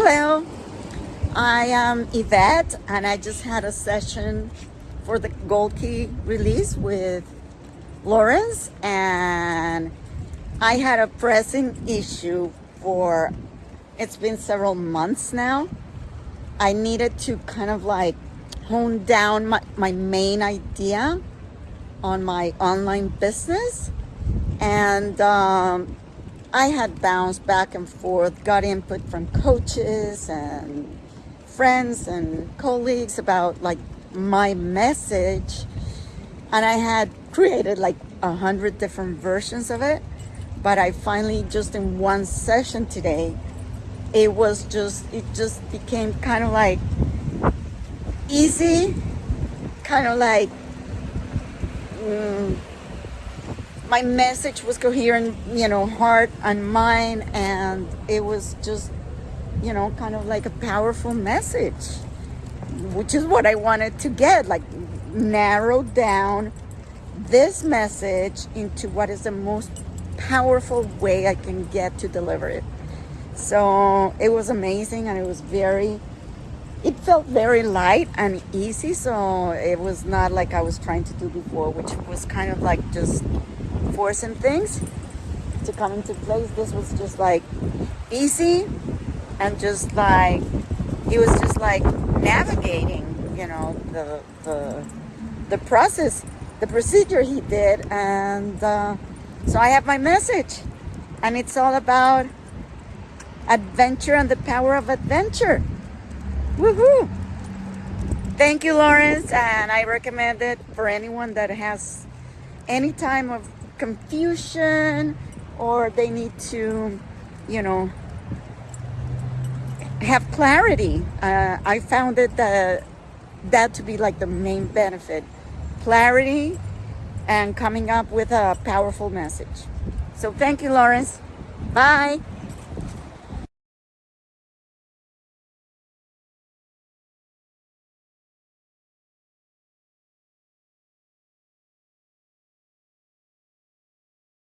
Hello, I am Yvette and I just had a session for the Gold Key release with Lawrence and I had a pressing issue for, it's been several months now. I needed to kind of like hone down my, my main idea on my online business and um, I had bounced back and forth, got input from coaches and friends and colleagues about like my message. And I had created like a hundred different versions of it. But I finally just in one session today, it was just, it just became kind of like easy, kind of like, mm, my message was coherent, you know, heart and mind, and it was just, you know, kind of like a powerful message, which is what I wanted to get, like narrow down this message into what is the most powerful way I can get to deliver it. So it was amazing and it was very, it felt very light and easy. So it was not like I was trying to do before, which was kind of like just forcing things to come into place. This was just like easy and just like, he was just like navigating, you know, the, the, the process, the procedure he did. And uh, so I have my message and it's all about adventure and the power of adventure. Woohoo! Thank you, Lawrence, and I recommend it for anyone that has any time of confusion or they need to, you know, have clarity. Uh, I found it that, that to be like the main benefit. Clarity and coming up with a powerful message. So thank you, Lawrence. Bye.